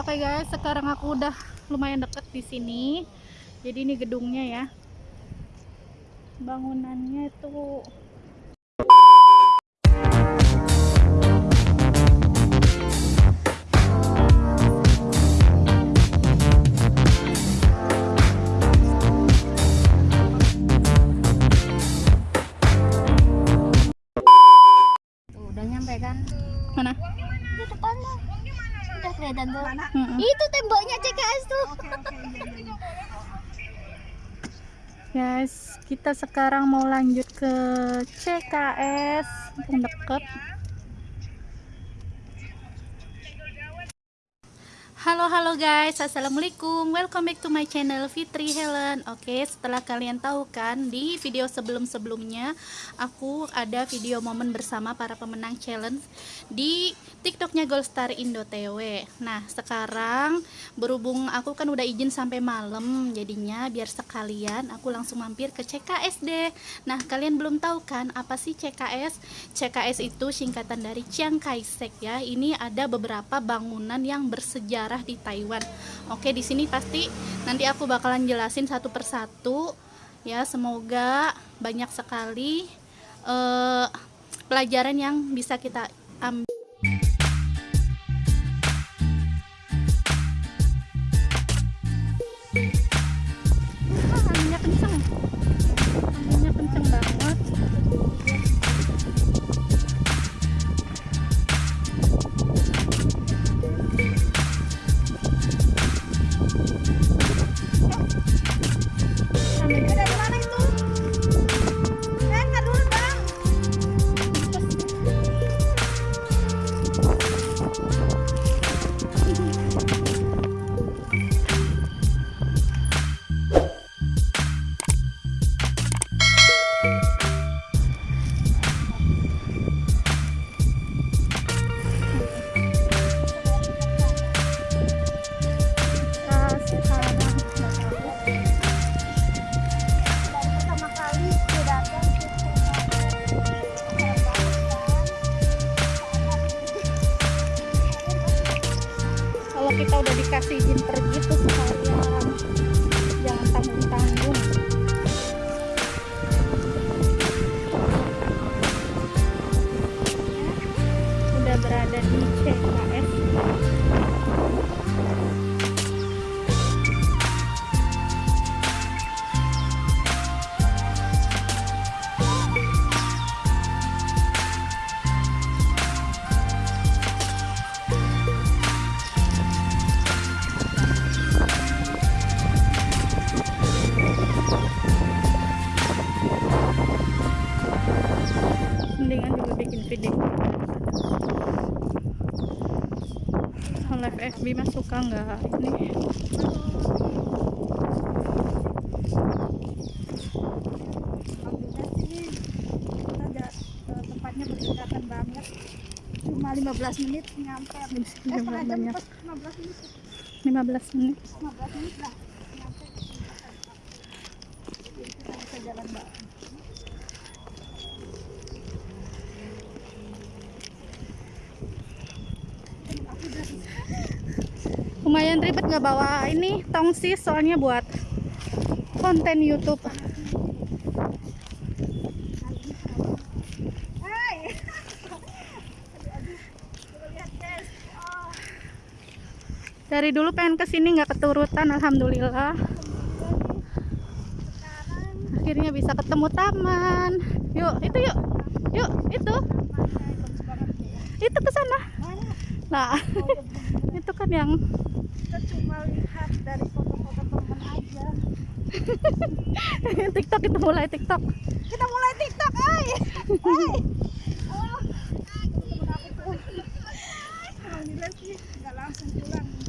Oke guys, sekarang aku udah lumayan deket di sini. Jadi ini gedungnya ya. Bangunannya itu Kelihatan tuh. Mm-mm. Itu temboknya CKS tuh. Guys, kita sekarang mau lanjut ke CKS, mumpung deket. Halo halo guys, assalamualaikum, welcome back to my channel Fitri Helen. Oke, setelah kalian tahu kan di video sebelum sebelumnya aku ada video momen bersama para pemenang challenge di TikToknya Goldstar Indo TW. Nah sekarang berhubung aku kan udah izin sampai malam, jadinya biar sekalian aku langsung mampir ke CKSD. Nah kalian belum tahu kan apa sih CKS? CKS itu singkatan dari Chiang Kai-shek ya. Ini ada beberapa bangunan yang bersejarah di Taiwan. Oke, di sini pasti nanti aku bakalan jelasin satu persatu ya. Semoga banyak sekali eh, pelajaran yang bisa kita ambil. Cuma 15 menit nyampe. Eh, setengah jam banyak pas 15 menit. 15 menit 15 menit lah nyampe kita bisa jalan lumayan ribet nggak bawa ini tongsis soalnya buat konten YouTube Hai. Lihat guys. Oh, dari dulu pengen ke sini nggak keturutan alhamdulillah akhirnya bisa ketemu taman yuk itu yuk yuk itu ya. itu ke sana nah Oh, itu kan yang kita cuma lihat dari foto-foto teman aja. TikTok itu mulai TikTok Kita mulai TikTok, ay. Ay. Oh. Nggak langsung pulang.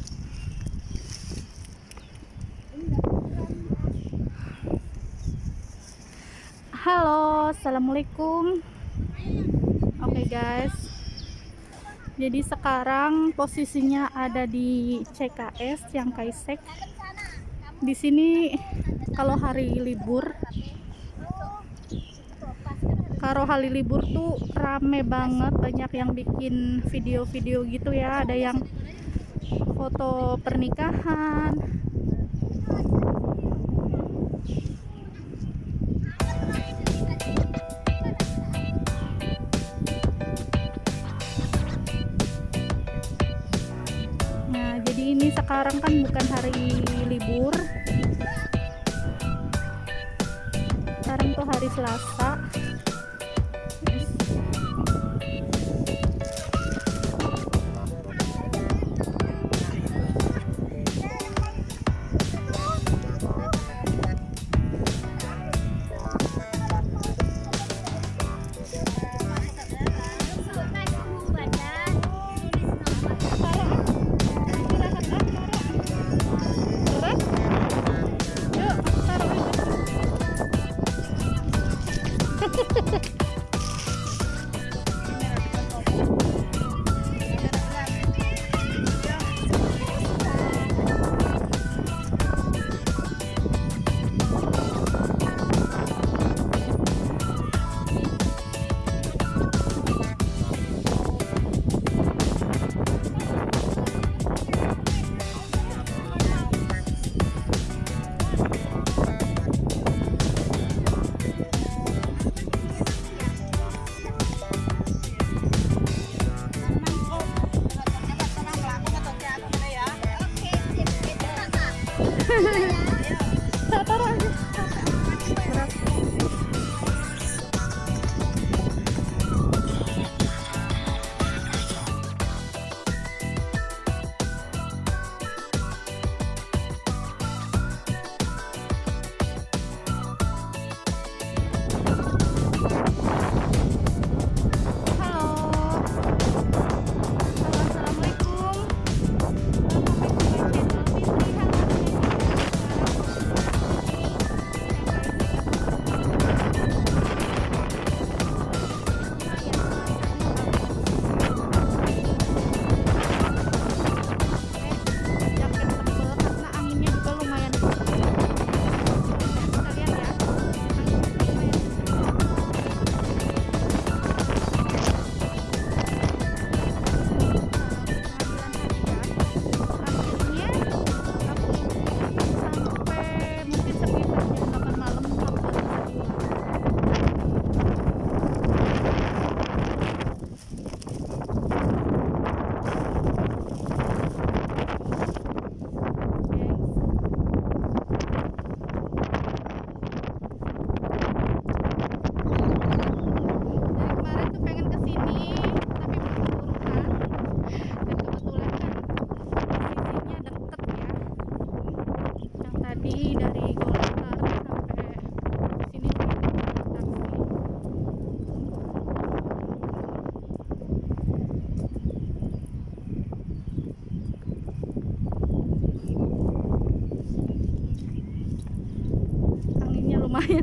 Halo, assalamualaikum. Oke okay guys, jadi sekarang posisinya ada di CKS yang Kaisek. Di sini kalau hari libur, kalau hari libur tuh rame banget, banyak yang bikin video-video gitu ya. Ada yang foto pernikahan, ini sekarang kan bukan hari libur. Sekarang tuh hari Selasa.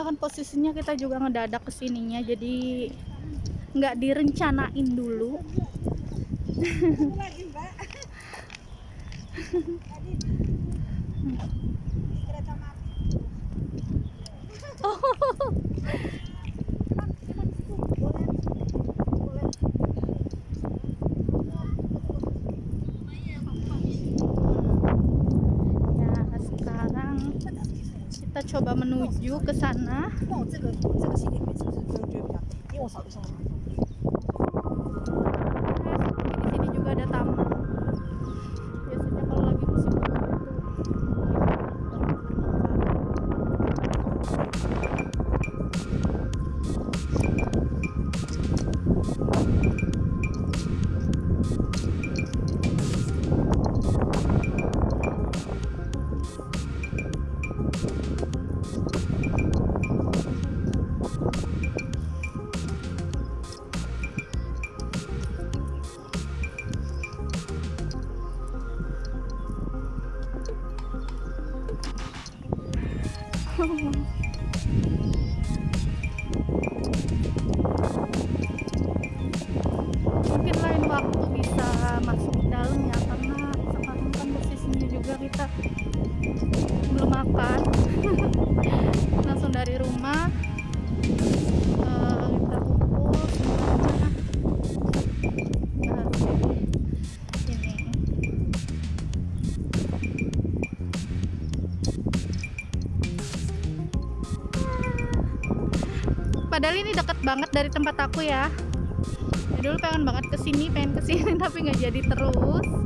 karena kan posisinya kita juga ngedadak ke sininya jadi nggak direncanain dulu. Oh menuju ke sana. deket banget dari tempat aku ya. Ya dulu pengen banget ke sini, pengen ke sini tapi nggak jadi terus.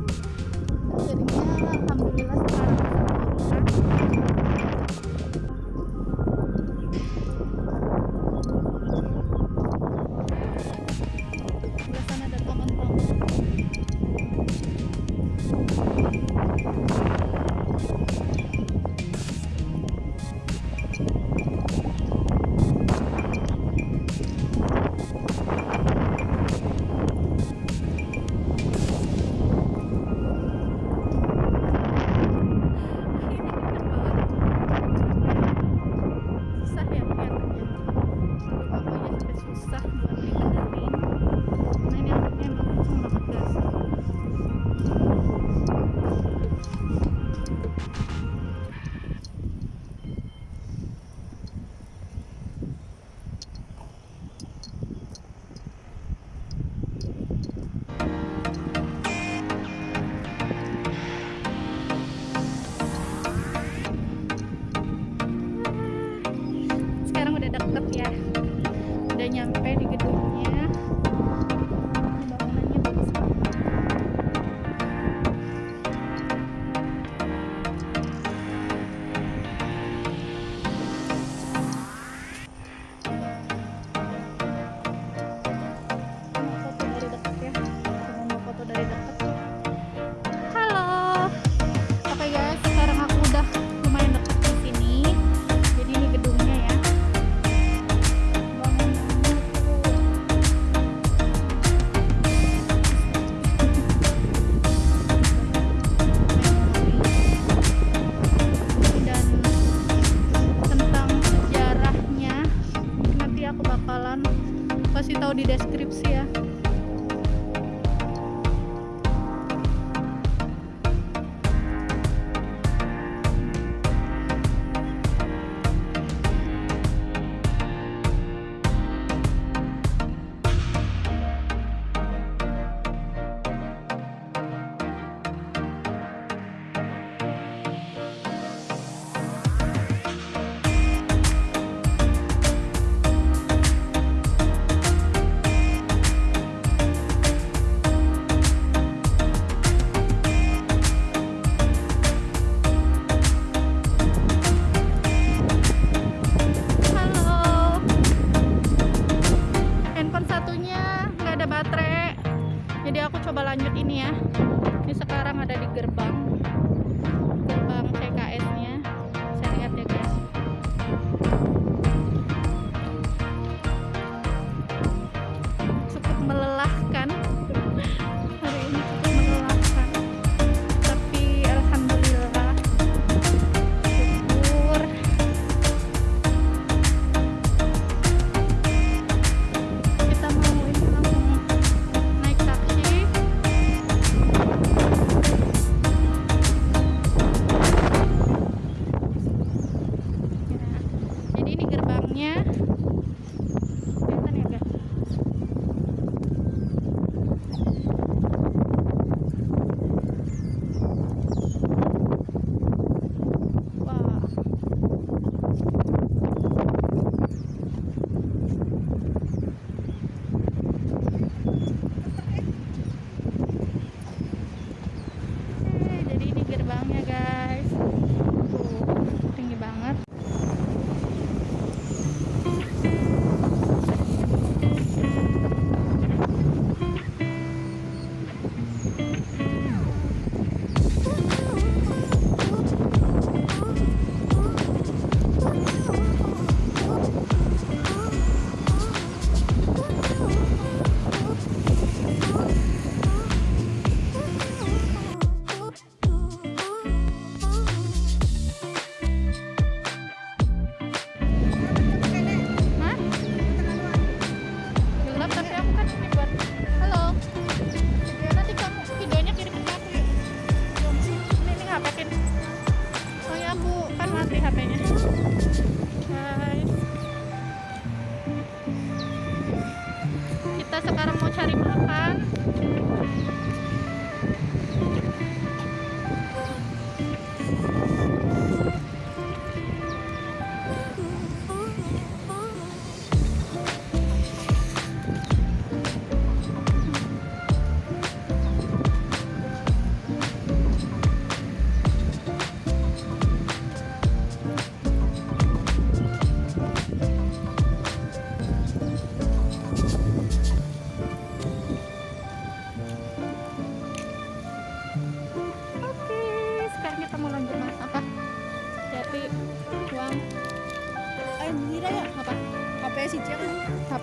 Kita sekarang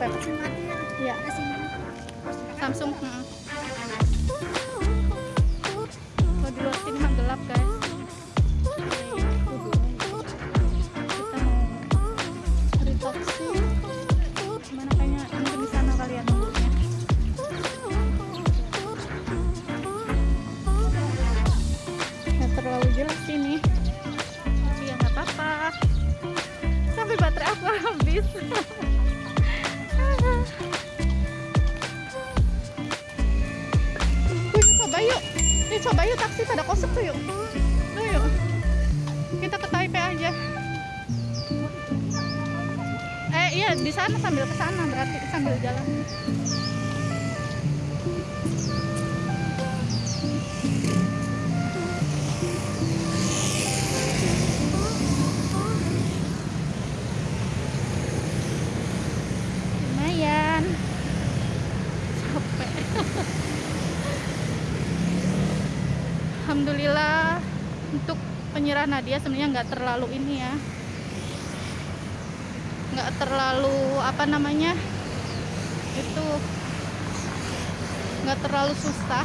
HP Kasi mati ya. Ya, Kasi Samsung. mm. Kalau di luar sini mah gelap guys. Kita mau cari taksi. Mana kayaknya mungkin di sana kali nunggunya. Nggak terlalu jelas sini. Tapi ya nggak apa-apa. Sampai baterai aku habis. coba yuk taksi pada kosong tuh yuk. Tuh yuk. Kita ke Taipei aja. Eh iya di sana sambil ke sana berarti sambil jalan. Alhamdulillah untuk penyerah Nadia sebenarnya nggak terlalu ini ya. Nggak terlalu apa namanya itu nggak terlalu susah